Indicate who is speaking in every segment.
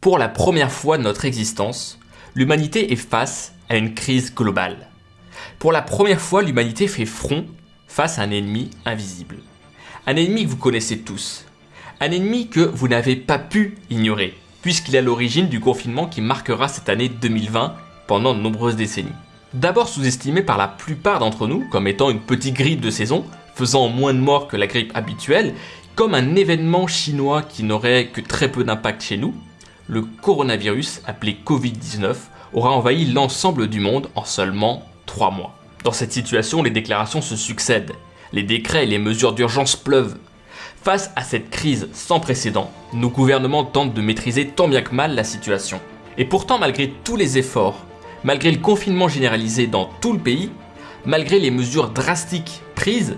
Speaker 1: Pour la première fois de notre existence, l'humanité est face à une crise globale. Pour la première fois, l'humanité fait front face à un ennemi invisible. Un ennemi que vous connaissez tous. Un ennemi que vous n'avez pas pu ignorer, puisqu'il est à l'origine du confinement qui marquera cette année 2020 pendant de nombreuses décennies. D'abord sous-estimé par la plupart d'entre nous comme étant une petite grippe de saison, faisant moins de morts que la grippe habituelle, comme un événement chinois qui n'aurait que très peu d'impact chez nous, le coronavirus, appelé Covid-19, aura envahi l'ensemble du monde en seulement 3 mois. Dans cette situation, les déclarations se succèdent, les décrets et les mesures d'urgence pleuvent. Face à cette crise sans précédent, nos gouvernements tentent de maîtriser tant bien que mal la situation. Et pourtant, malgré tous les efforts, malgré le confinement généralisé dans tout le pays, malgré les mesures drastiques prises,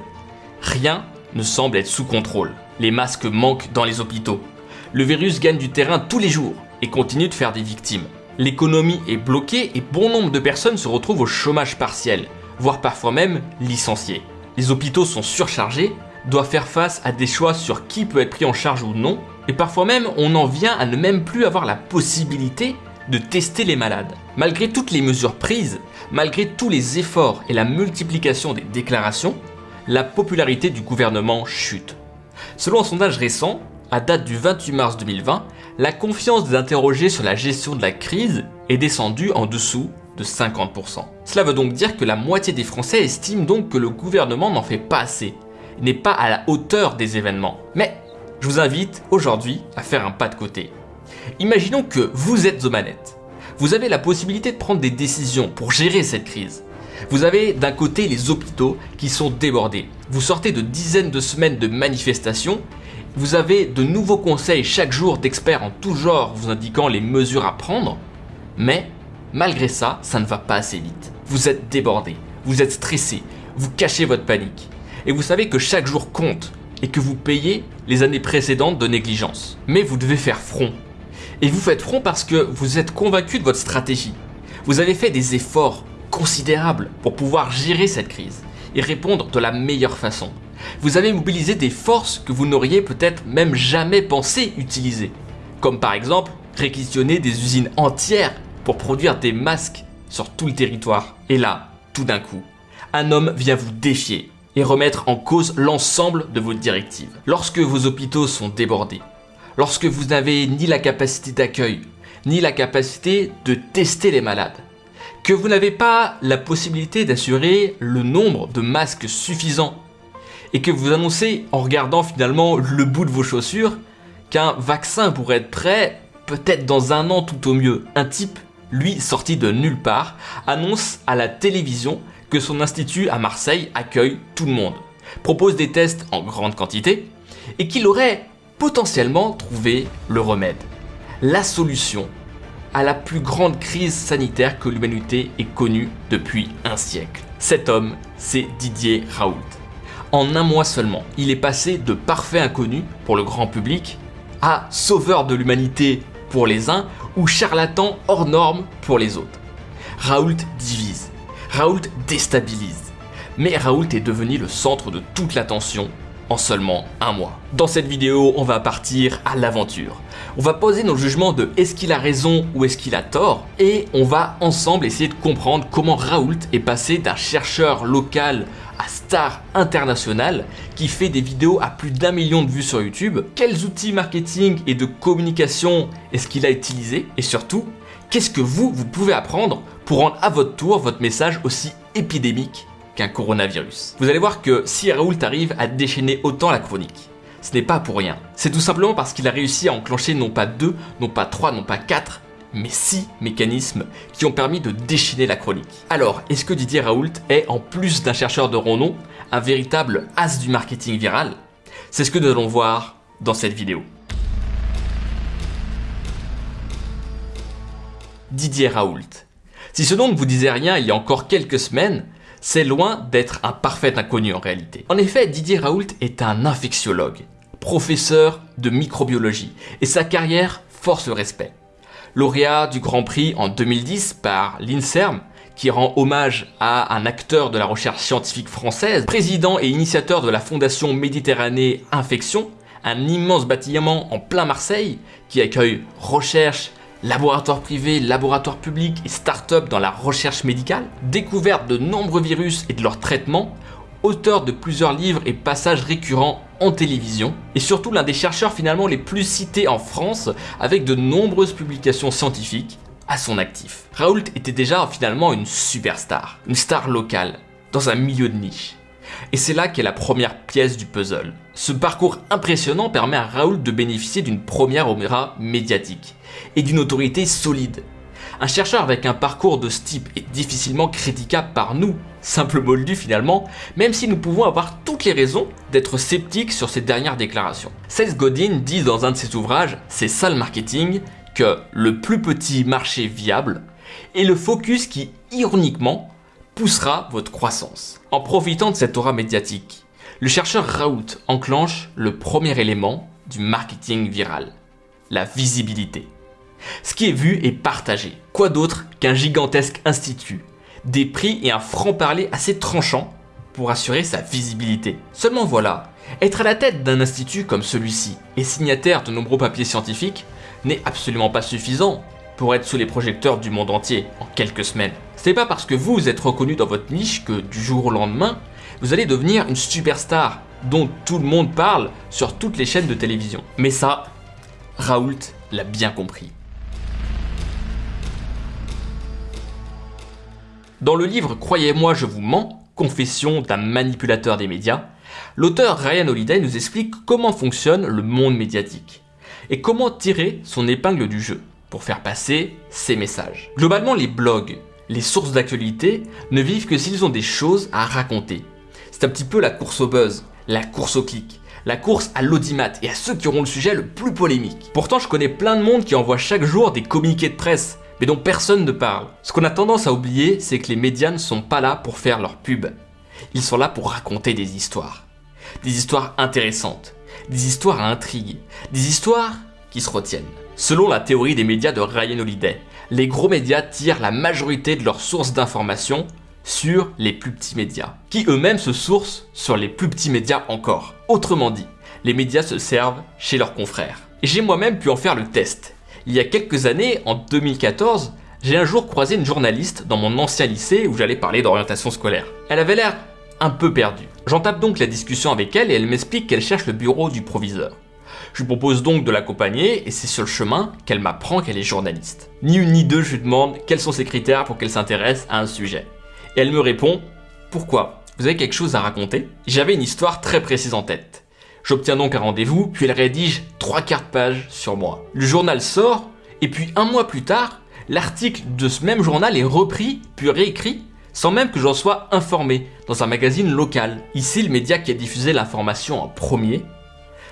Speaker 1: rien ne semble être sous contrôle. Les masques manquent dans les hôpitaux. Le virus gagne du terrain tous les jours et continue de faire des victimes. L'économie est bloquée et bon nombre de personnes se retrouvent au chômage partiel, voire parfois même licenciées. Les hôpitaux sont surchargés, doivent faire face à des choix sur qui peut être pris en charge ou non, et parfois même on en vient à ne même plus avoir la possibilité de tester les malades. Malgré toutes les mesures prises, malgré tous les efforts et la multiplication des déclarations, la popularité du gouvernement chute. Selon un sondage récent, à date du 28 mars 2020, la confiance des interrogés sur la gestion de la crise est descendue en dessous de 50%. Cela veut donc dire que la moitié des Français estiment donc que le gouvernement n'en fait pas assez, n'est pas à la hauteur des événements. Mais je vous invite aujourd'hui à faire un pas de côté. Imaginons que vous êtes aux manettes. Vous avez la possibilité de prendre des décisions pour gérer cette crise. Vous avez d'un côté les hôpitaux qui sont débordés. Vous sortez de dizaines de semaines de manifestations. Vous avez de nouveaux conseils chaque jour d'experts en tout genre vous indiquant les mesures à prendre. Mais malgré ça, ça ne va pas assez vite. Vous êtes débordé, vous êtes stressé, vous cachez votre panique. Et vous savez que chaque jour compte et que vous payez les années précédentes de négligence. Mais vous devez faire front. Et vous faites front parce que vous êtes convaincu de votre stratégie. Vous avez fait des efforts considérables pour pouvoir gérer cette crise et répondre de la meilleure façon. Vous avez mobilisé des forces que vous n'auriez peut-être même jamais pensé utiliser. Comme par exemple réquisitionner des usines entières pour produire des masques sur tout le territoire. Et là, tout d'un coup, un homme vient vous défier et remettre en cause l'ensemble de vos directives. Lorsque vos hôpitaux sont débordés, lorsque vous n'avez ni la capacité d'accueil, ni la capacité de tester les malades, que vous n'avez pas la possibilité d'assurer le nombre de masques suffisant, et que vous annoncez en regardant finalement le bout de vos chaussures qu'un vaccin pourrait être prêt peut-être dans un an tout au mieux. Un type, lui sorti de nulle part, annonce à la télévision que son institut à Marseille accueille tout le monde, propose des tests en grande quantité, et qu'il aurait potentiellement trouvé le remède, la solution à la plus grande crise sanitaire que l'humanité ait connue depuis un siècle. Cet homme, c'est Didier Raoult. En un mois seulement, il est passé de parfait inconnu pour le grand public à sauveur de l'humanité pour les uns ou charlatan hors norme pour les autres. Raoult divise, Raoult déstabilise, mais Raoult est devenu le centre de toute l'attention en seulement un mois. Dans cette vidéo, on va partir à l'aventure. On va poser nos jugements de est-ce qu'il a raison ou est-ce qu'il a tort et on va ensemble essayer de comprendre comment Raoult est passé d'un chercheur local à star international qui fait des vidéos à plus d'un million de vues sur YouTube, quels outils marketing et de communication est-ce qu'il a utilisé? Et surtout, qu'est-ce que vous, vous pouvez apprendre pour rendre à votre tour votre message aussi épidémique qu'un coronavirus. Vous allez voir que si Raoult arrive à déchaîner autant la chronique, ce n'est pas pour rien. C'est tout simplement parce qu'il a réussi à enclencher non pas deux, non pas trois, non pas quatre, mais six mécanismes qui ont permis de déchaîner la chronique. Alors, est-ce que Didier Raoult est, en plus d'un chercheur de renom, un véritable as du marketing viral? C'est ce que nous allons voir dans cette vidéo. Didier Raoult. Si ce nom ne vous disait rien il y a encore quelques semaines, c'est loin d'être un parfait inconnu en réalité. En effet, Didier Raoult est un infectiologue, professeur de microbiologie, et sa carrière force le respect. Lauréat du Grand Prix en 2010 par l'INSERM, qui rend hommage à un acteur de la recherche scientifique française, président et initiateur de la Fondation Méditerranée Infection, un immense bâtiment en plein Marseille qui accueille recherche, laboratoires privés, laboratoires publics et start-up dans la recherche médicale, découverte de nombreux virus et de leur traitement, auteur de plusieurs livres et passages récurrents en télévision, et surtout l'un des chercheurs finalement les plus cités en France avec de nombreuses publications scientifiques à son actif. Raoult était déjà finalement une superstar, une star locale, dans un milieu de niche. Et c'est là qu'est la première pièce du puzzle. Ce parcours impressionnant permet à Raoult de bénéficier d'une première opéra médiatique et d'une autorité solide. Un chercheur avec un parcours de ce type est difficilement critiquable par nous, simple moldu finalement, même si nous pouvons avoir toutes les raisons d'être sceptiques sur ces dernières déclarations. Seth Godin dit dans un de ses ouvrages, C'est ça le marketing, que le plus petit marché viable est le focus qui, ironiquement, poussera votre croissance. En profitant de cette aura médiatique, le chercheur Raoult enclenche le premier élément du marketing viral, la visibilité. Ce qui est vu est partagé. Quoi d'autre qu'un gigantesque institut, des prix et un franc-parler assez tranchant pour assurer sa visibilité. Seulement voilà, être à la tête d'un institut comme celui-ci et signataire de nombreux papiers scientifiques n'est absolument pas suffisant pour être sous les projecteurs du monde entier en quelques semaines. Ce n'est pas parce que vous êtes reconnu dans votre niche que du jour au lendemain, vous allez devenir une superstar dont tout le monde parle sur toutes les chaînes de télévision. Mais ça, Raoult l'a bien compris. Dans le livre Croyez-moi, je vous mens, confession d'un manipulateur des médias, l'auteur Ryan Holiday nous explique comment fonctionne le monde médiatique et comment tirer son épingle du jeu pour faire passer ses messages. Globalement, les blogs, les sources d'actualité ne vivent que s'ils ont des choses à raconter. C'est un petit peu la course au buzz, la course au clic, la course à l'audimat et à ceux qui auront le sujet le plus polémique. Pourtant, je connais plein de monde qui envoie chaque jour des communiqués de presse, mais dont personne ne parle. Ce qu'on a tendance à oublier, c'est que les médias ne sont pas là pour faire leur pub. Ils sont là pour raconter des histoires. Des histoires intéressantes, des histoires à intrigue, des histoires qui se retiennent. Selon la théorie des médias de Ryan Holiday, les gros médias tirent la majorité de leurs sources d'informations sur les plus petits médias, qui eux-mêmes se sourcent sur les plus petits médias encore. Autrement dit, les médias se servent chez leurs confrères. J'ai moi-même pu en faire le test. Il y a quelques années, en 2014, j'ai un jour croisé une journaliste dans mon ancien lycée où j'allais parler d'orientation scolaire. Elle avait l'air un peu perdue. J'entame donc la discussion avec elle et elle m'explique qu'elle cherche le bureau du proviseur. Je lui propose donc de l'accompagner et c'est sur le chemin qu'elle m'apprend qu'elle est journaliste. Ni une ni deux, je lui demande quels sont ses critères pour qu'elle s'intéresse à un sujet. Et elle me répond Pourquoi? Vous avez quelque chose à raconter? J'avais une histoire très précise en tête. J'obtiens donc un rendez-vous, puis elle rédige trois quarts de page sur moi. Le journal sort, et puis un mois plus tard, l'article de ce même journal est repris, puis réécrit, sans même que j'en sois informé, dans un magazine local. Ici, le média qui a diffusé l'information en premier,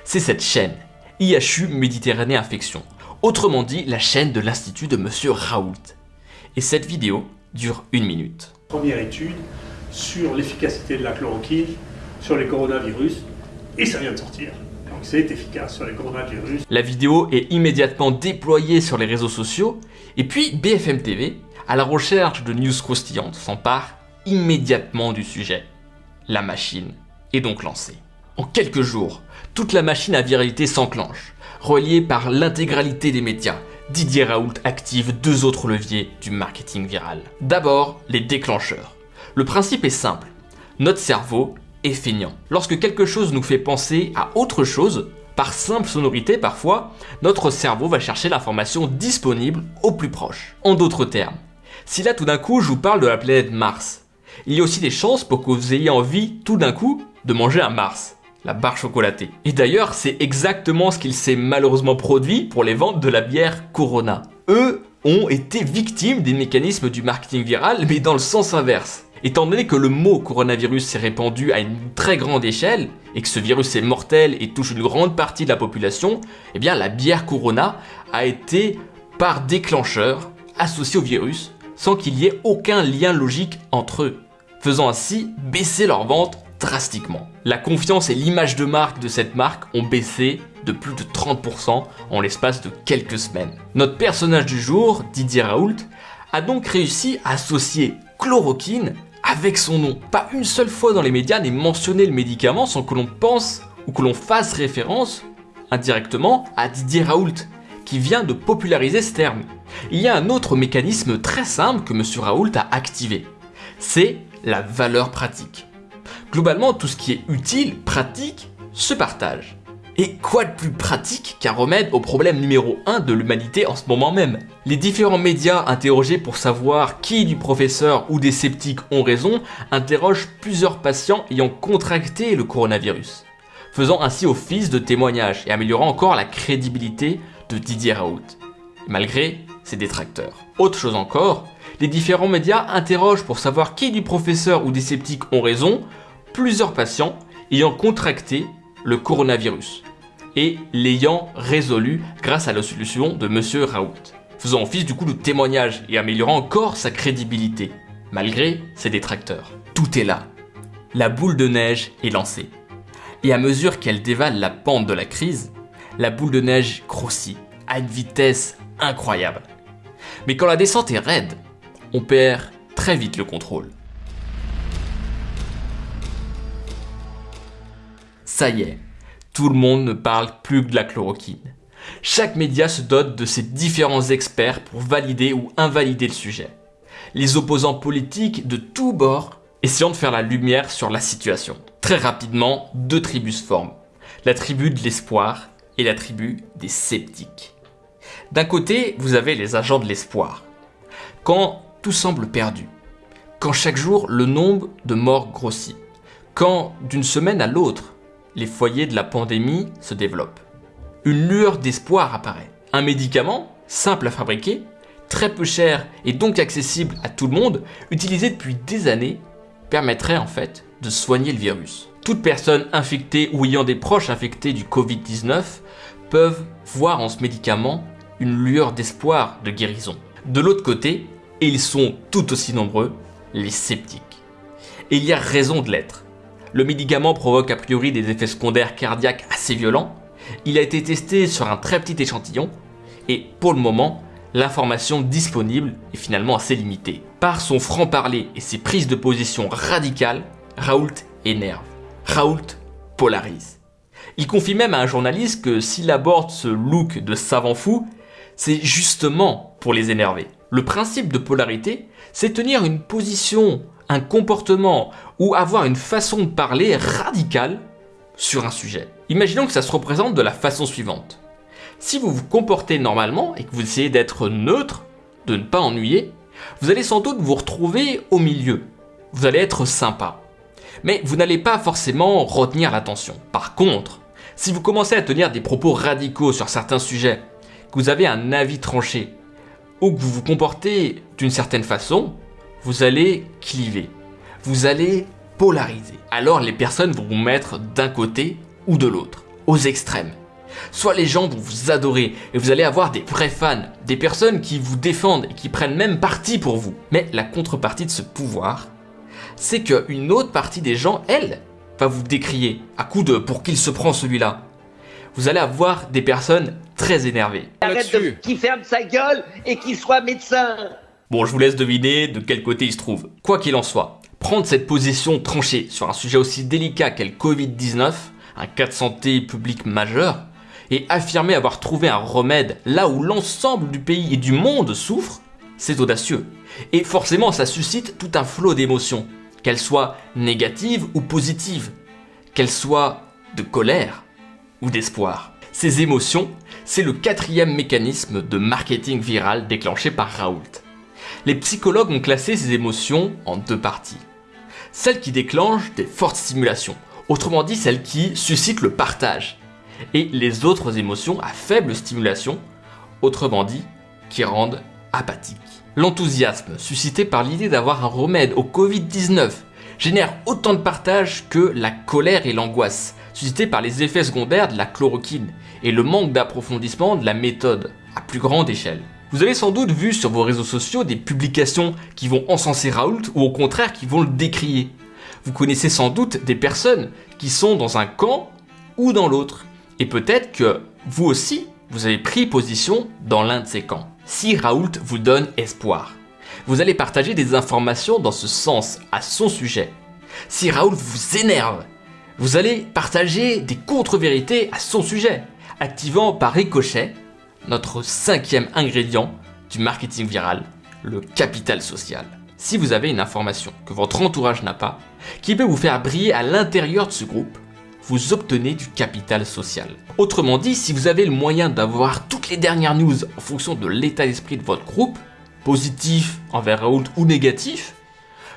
Speaker 1: c'est cette chaîne, IHU Méditerranée Infection. Autrement dit, la chaîne de l'Institut de Monsieur Raoult. Et cette vidéo dure une minute.
Speaker 2: Première étude sur l'efficacité de la chloroquine sur les coronavirus, et ça vient de sortir. Donc c'est efficace sur les coronavirus.
Speaker 1: La vidéo est immédiatement déployée sur les réseaux sociaux, et puis BFM TV, à la recherche de news croustillantes, s'empare immédiatement du sujet. La machine est donc lancée. En quelques jours, toute la machine à viralité s'enclenche, reliée par l'intégralité des médias, Didier Raoult active deux autres leviers du marketing viral. D'abord, les déclencheurs. Le principe est simple. Notre cerveau est feignant. Lorsque quelque chose nous fait penser à autre chose, par simple sonorité parfois, notre cerveau va chercher l'information disponible au plus proche. En d'autres termes, si là tout d'un coup je vous parle de la planète Mars, il y a aussi des chances pour que vous ayez envie tout d'un coup de manger un Mars barre chocolatée. Et d'ailleurs, c'est exactement ce qu'il s'est malheureusement produit pour les ventes de la bière Corona. Eux ont été victimes des mécanismes du marketing viral, mais dans le sens inverse. Étant donné que le mot coronavirus s'est répandu à une très grande échelle, et que ce virus est mortel et touche une grande partie de la population, eh bien la bière Corona a été par déclencheur associée au virus, sans qu'il y ait aucun lien logique entre eux, faisant ainsi baisser leurs ventes drastiquement. La confiance et l'image de marque de cette marque ont baissé de plus de 30% en l'espace de quelques semaines. Notre personnage du jour, Didier Raoult, a donc réussi à associer chloroquine avec son nom. Pas une seule fois dans les médias n'est mentionné le médicament sans que l'on pense ou que l'on fasse référence indirectement à Didier Raoult, qui vient de populariser ce terme. Il y a un autre mécanisme très simple que M. Raoult a activé. C'est la valeur pratique. Globalement, tout ce qui est utile, pratique, se partage. Et quoi de plus pratique qu'un remède au problème numéro 1 de l'humanité en ce moment même? Les différents médias interrogés pour savoir qui du professeur ou des sceptiques ont raison interrogent plusieurs patients ayant contracté le coronavirus, faisant ainsi office de témoignage et améliorant encore la crédibilité de Didier Raoult, malgré ses détracteurs. Autre chose encore, les différents médias interrogent pour savoir qui du professeur ou des sceptiques ont raison plusieurs patients ayant contracté le coronavirus et l'ayant résolu grâce à la solution de Monsieur Raoult, faisant office du coup de témoignage et améliorant encore sa crédibilité, malgré ses détracteurs. Tout est là. La boule de neige est lancée. Et à mesure qu'elle dévale la pente de la crise, la boule de neige grossit à une vitesse incroyable. Mais quand la descente est raide, on perd très vite le contrôle. Ça y est, tout le monde ne parle plus que de la chloroquine. Chaque média se dote de ses différents experts pour valider ou invalider le sujet. Les opposants politiques de tous bords essayant de faire la lumière sur la situation. Très rapidement, deux tribus se forment. La tribu de l'espoir et la tribu des sceptiques. D'un côté, vous avez les agents de l'espoir. Quand tout semble perdu, quand chaque jour le nombre de morts grossit, quand d'une semaine à l'autre, les foyers de la pandémie se développent. Une lueur d'espoir apparaît. Un médicament, simple à fabriquer, très peu cher et donc accessible à tout le monde, utilisé depuis des années, permettrait en fait de soigner le virus. Toute personne infectée ou ayant des proches infectés du Covid-19 peuvent voir en ce médicament une lueur d'espoir de guérison. De l'autre côté, et ils sont tout aussi nombreux, les sceptiques. Et il y a raison de l'être. Le médicament provoque a priori des effets secondaires cardiaques assez violents. Il a été testé sur un très petit échantillon et pour le moment, l'information disponible est finalement assez limitée. Par son franc-parler et ses prises de position radicales, Raoult énerve. Raoult polarise. Il confie même à un journaliste que s'il aborde ce look de savant fou, c'est justement pour les énerver. Le principe de polarité, c'est tenir une position un comportement ou avoir une façon de parler radicale sur un sujet. Imaginons que ça se représente de la façon suivante. Si vous vous comportez normalement et que vous essayez d'être neutre, de ne pas ennuyer, vous allez sans doute vous retrouver au milieu. Vous allez être sympa. Mais vous n'allez pas forcément retenir l'attention. Par contre, si vous commencez à tenir des propos radicaux sur certains sujets, que vous avez un avis tranché, ou que vous vous comportez d'une certaine façon, vous allez cliver, vous allez polariser. Alors les personnes vont vous mettre d'un côté ou de l'autre, aux extrêmes. Soit les gens vont vous adorer et vous allez avoir des vrais fans, des personnes qui vous défendent et qui prennent même parti pour vous. Mais la contrepartie de ce pouvoir, c'est qu'une autre partie des gens, elle, va vous décrier à coup de pour qu'il se prend celui-là. Vous allez avoir des personnes très énervées.
Speaker 3: Arrête de qui ferme sa gueule et qu'il soit médecin.
Speaker 1: Bon, je vous laisse deviner de quel côté il se trouve. Quoi qu'il en soit, prendre cette position tranchée sur un sujet aussi délicat qu'est le Covid-19, un cas de santé public majeur, et affirmer avoir trouvé un remède là où l'ensemble du pays et du monde souffrent, c'est audacieux. Et forcément, ça suscite tout un flot d'émotions, qu'elles soient négatives ou positives, qu'elles soient de colère ou d'espoir. Ces émotions, c'est le quatrième mécanisme de marketing viral déclenché par Raoult les psychologues ont classé ces émotions en deux parties. Celles qui déclenchent des fortes stimulations, autrement dit celles qui suscitent le partage, et les autres émotions à faible stimulation, autrement dit qui rendent apathiques. L'enthousiasme suscité par l'idée d'avoir un remède au Covid-19 génère autant de partage que la colère et l'angoisse, suscitées par les effets secondaires de la chloroquine et le manque d'approfondissement de la méthode à plus grande échelle. Vous avez sans doute vu sur vos réseaux sociaux des publications qui vont encenser Raoult ou au contraire qui vont le décrier. Vous connaissez sans doute des personnes qui sont dans un camp ou dans l'autre. Et peut-être que vous aussi, vous avez pris position dans l'un de ces camps. Si Raoult vous donne espoir, vous allez partager des informations dans ce sens à son sujet. Si Raoult vous énerve, vous allez partager des contre-vérités à son sujet, activant par ricochet notre cinquième ingrédient du marketing viral, le capital social. Si vous avez une information que votre entourage n'a pas, qui peut vous faire briller à l'intérieur de ce groupe, vous obtenez du capital social. Autrement dit, si vous avez le moyen d'avoir toutes les dernières news en fonction de l'état d'esprit de votre groupe, positif envers Raoult ou négatif,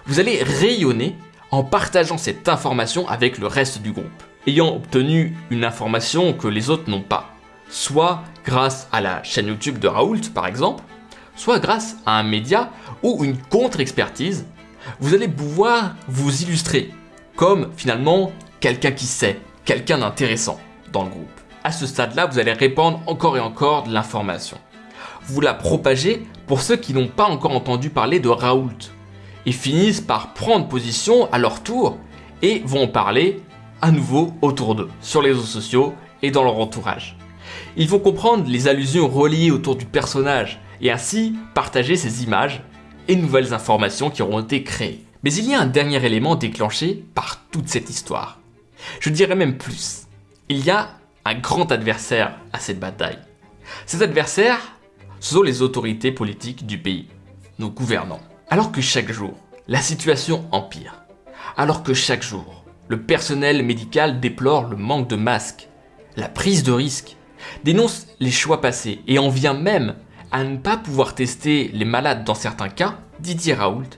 Speaker 1: vous allez rayonner en partageant cette information avec le reste du groupe, ayant obtenu une information que les autres n'ont pas, soit grâce à la chaîne YouTube de Raoult par exemple, soit grâce à un média ou une contre-expertise, vous allez pouvoir vous illustrer comme finalement quelqu'un qui sait, quelqu'un d'intéressant dans le groupe. À ce stade-là, vous allez répandre encore et encore de l'information. Vous la propagez pour ceux qui n'ont pas encore entendu parler de Raoult et finissent par prendre position à leur tour et vont en parler à nouveau autour d'eux, sur les réseaux sociaux et dans leur entourage. Ils vont comprendre les allusions reliées autour du personnage et ainsi partager ces images et nouvelles informations qui auront été créées. Mais il y a un dernier élément déclenché par toute cette histoire. Je dirais même plus. Il y a un grand adversaire à cette bataille. Cet adversaire, ce sont les autorités politiques du pays, nos gouvernants. Alors que chaque jour, la situation empire, alors que chaque jour, le personnel médical déplore le manque de masques, la prise de risques, dénonce les choix passés et en vient même à ne pas pouvoir tester les malades dans certains cas, Didier Raoult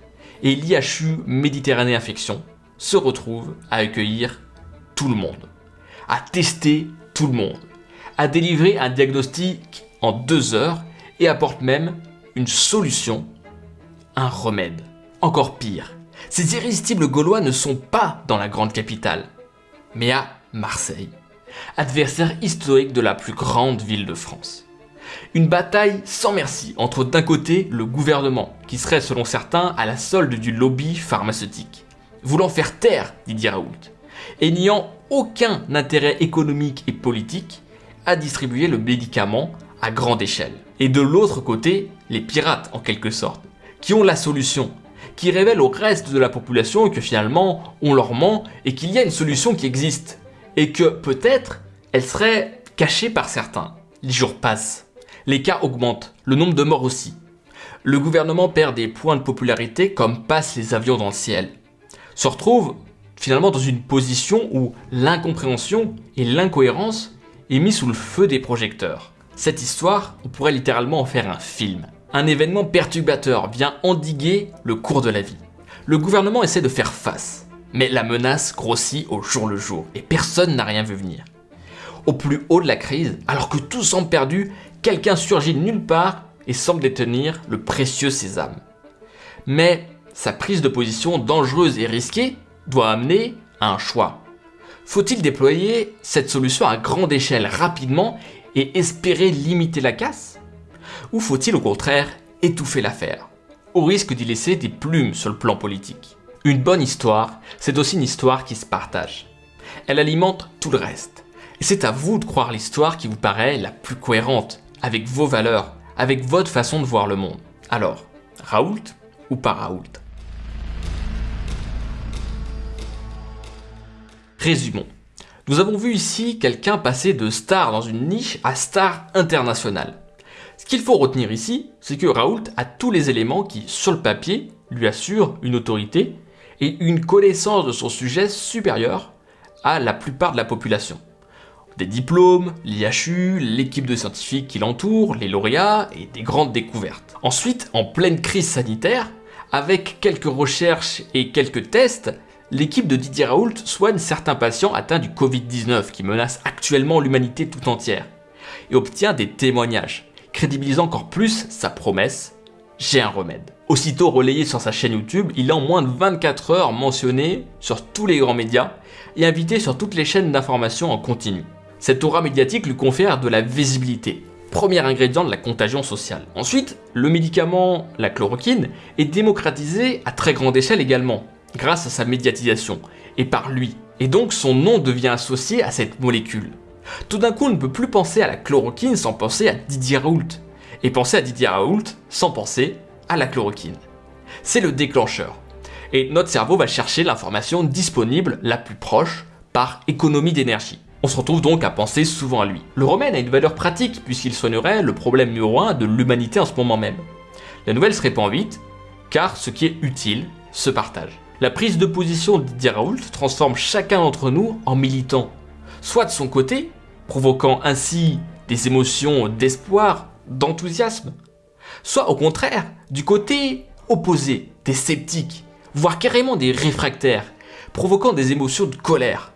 Speaker 1: et l'IHU Méditerranée Infection se retrouvent à accueillir tout le monde, à tester tout le monde, à délivrer un diagnostic en deux heures et apporte même une solution, un remède. Encore pire, ces irrésistibles Gaulois ne sont pas dans la grande capitale, mais à Marseille, adversaire historique de la plus grande ville de France. Une bataille sans merci entre d'un côté le gouvernement, qui serait selon certains à la solde du lobby pharmaceutique, voulant faire taire Didier Raoult, et n'ayant aucun intérêt économique et politique à distribuer le médicament à grande échelle. Et de l'autre côté, les pirates en quelque sorte, qui ont la solution, qui révèlent au reste de la population que finalement on leur ment et qu'il y a une solution qui existe, et que peut-être elle serait cachée par certains. Les jours passent, les cas augmentent, le nombre de morts aussi. Le gouvernement perd des points de popularité comme passent les avions dans le ciel. Se retrouve finalement dans une position où l'incompréhension et l'incohérence est mis sous le feu des projecteurs. Cette histoire, on pourrait littéralement en faire un film. Un événement perturbateur vient endiguer le cours de la vie. Le gouvernement essaie de faire face, mais la menace grossit au jour le jour et personne n'a rien vu venir. Au plus haut de la crise, alors que tout semble perdu, quelqu'un surgit de nulle part et semble détenir le précieux sésame. Mais sa prise de position dangereuse et risquée doit amener à un choix. Faut-il déployer cette solution à grande échelle rapidement et espérer limiter la casse? Ou faut-il au contraire étouffer l'affaire, au risque d'y laisser des plumes sur le plan politique? Une bonne histoire, c'est aussi une histoire qui se partage. Elle alimente tout le reste. Et c'est à vous de croire l'histoire qui vous paraît la plus cohérente, avec vos valeurs, avec votre façon de voir le monde. Alors, Raoult ou pas Raoult? Résumons. Nous avons vu ici quelqu'un passer de star dans une niche à star internationale. Ce qu'il faut retenir ici, c'est que Raoult a tous les éléments qui, sur le papier, lui assurent une autorité et une connaissance de son sujet supérieure à la plupart de la population. Des diplômes, l'IHU, l'équipe de scientifiques qui l'entoure, les lauréats et des grandes découvertes. Ensuite, en pleine crise sanitaire, avec quelques recherches et quelques tests, l'équipe de Didier Raoult soigne certains patients atteints du Covid-19 qui menacent actuellement l'humanité tout entière et obtient des témoignages, crédibilisant encore plus sa promesse « j'ai un remède ». Aussitôt relayé sur sa chaîne YouTube, il est en moins de 24 heures mentionné sur tous les grands médias et invité sur toutes les chaînes d'information en continu. Cette aura médiatique lui confère de la visibilité, premier ingrédient de la contagion sociale. Ensuite, le médicament, la chloroquine, est démocratisé à très grande échelle également, grâce à sa médiatisation, et par lui. Et donc son nom devient associé à cette molécule. Tout d'un coup, on ne peut plus penser à la chloroquine sans penser à Didier Raoult, et penser à Didier Raoult sans penser à la chloroquine. C'est le déclencheur. Et notre cerveau va chercher l'information disponible la plus proche par économie d'énergie. On se retrouve donc à penser souvent à lui. Le remède a une valeur pratique puisqu'il soignerait le problème numéro 1 de l'humanité en ce moment même. La nouvelle se répand vite, car ce qui est utile se partage. La prise de position de Didier Raoult transforme chacun d'entre nous en militant, soit de son côté, provoquant ainsi des émotions d'espoir, d'enthousiasme, soit au contraire, du côté opposé, des sceptiques, voire carrément des réfractaires, provoquant des émotions de colère.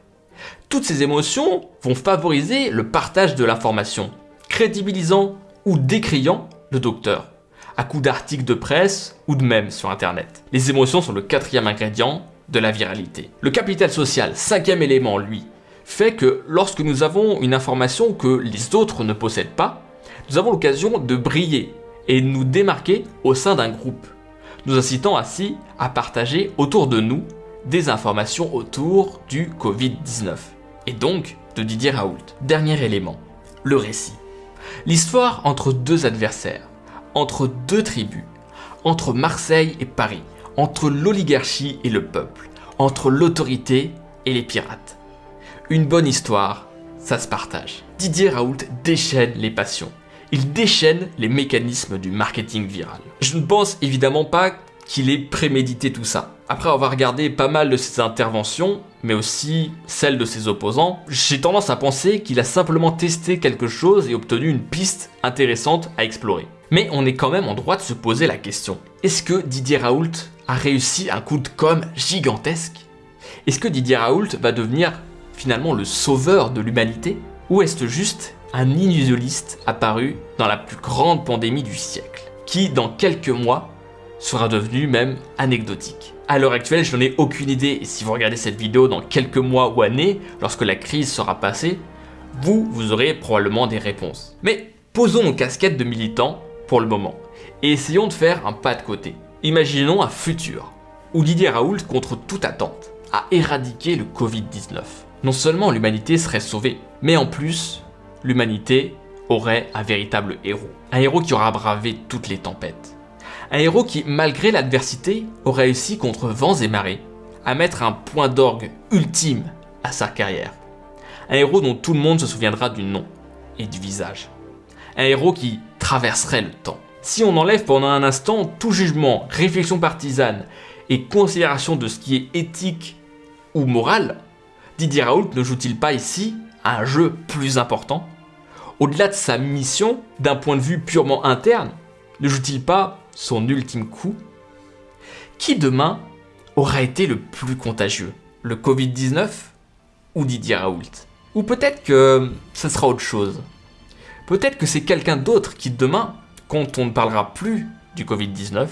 Speaker 1: Toutes ces émotions vont favoriser le partage de l'information, crédibilisant ou décriant le docteur, à coup d'articles de presse ou de mèmes sur internet. Les émotions sont le quatrième ingrédient de la viralité. Le capital social, cinquième élément, lui, fait que lorsque nous avons une information que les autres ne possèdent pas, nous avons l'occasion de briller et de nous démarquer au sein d'un groupe, nous incitant ainsi à partager autour de nous des informations autour du Covid-19, et donc de Didier Raoult. Dernier élément, le récit. L'histoire entre deux adversaires, entre deux tribus, entre Marseille et Paris, entre l'oligarchie et le peuple, entre l'autorité et les pirates. Une bonne histoire, ça se partage. Didier Raoult déchaîne les passions. Il déchaîne les mécanismes du marketing viral. Je ne pense évidemment pas qu'il ait prémédité tout ça. Après avoir regardé pas mal de ses interventions, mais aussi celles de ses opposants, j'ai tendance à penser qu'il a simplement testé quelque chose et obtenu une piste intéressante à explorer. Mais on est quand même en droit de se poser la question. Est-ce que Didier Raoult a réussi un coup de com gigantesque? Est-ce que Didier Raoult va devenir finalement le sauveur de l'humanité? Ou est-ce juste un illusionniste apparu dans la plus grande pandémie du siècle, qui dans quelques mois sera devenu même anecdotique À l'heure actuelle, je n'en ai aucune idée, et si vous regardez cette vidéo dans quelques mois ou années, lorsque la crise sera passée, vous, vous aurez probablement des réponses. Mais posons nos casquettes de militants pour le moment, et essayons de faire un pas de côté. Imaginons un futur, où Didier Raoult, contre toute attente, a éradiqué le Covid-19 non seulement l'humanité serait sauvée, mais en plus, l'humanité aurait un véritable héros. Un héros qui aura bravé toutes les tempêtes. Un héros qui, malgré l'adversité, aurait réussi contre vents et marées à mettre un point d'orgue ultime à sa carrière. Un héros dont tout le monde se souviendra du nom et du visage. Un héros qui traverserait le temps. Si on enlève pendant un instant tout jugement, réflexion partisane et considération de ce qui est éthique ou moral, Didier Raoult ne joue-t-il pas ici un jeu plus important? Au-delà de sa mission, d'un point de vue purement interne, ne joue-t-il pas son ultime coup? Qui demain aura été le plus contagieux? Le Covid-19 ou Didier Raoult? Ou peut-être que ce sera autre chose. Peut-être que c'est quelqu'un d'autre qui demain, quand on ne parlera plus du Covid-19,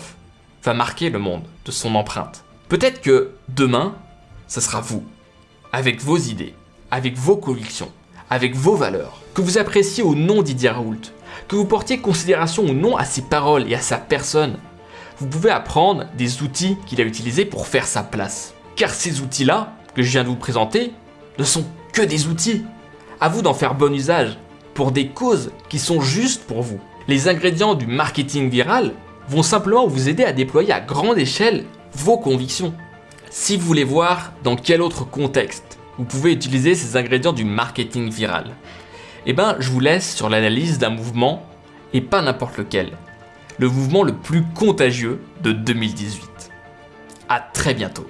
Speaker 1: va marquer le monde de son empreinte. Peut-être que demain, ce sera vous avec vos idées, avec vos convictions, avec vos valeurs, que vous appréciez ou non Didier Raoult, que vous portiez considération ou non à ses paroles et à sa personne, vous pouvez apprendre des outils qu'il a utilisés pour faire sa place. Car ces outils-là, que je viens de vous présenter, ne sont que des outils. À vous d'en faire bon usage, pour des causes qui sont justes pour vous. Les ingrédients du marketing viral vont simplement vous aider à déployer à grande échelle vos convictions. Si vous voulez voir dans quel autre contexte vous pouvez utiliser ces ingrédients du marketing viral, eh ben je vous laisse sur l'analyse d'un mouvement et pas n'importe lequel. Le mouvement le plus contagieux de 2018. A très bientôt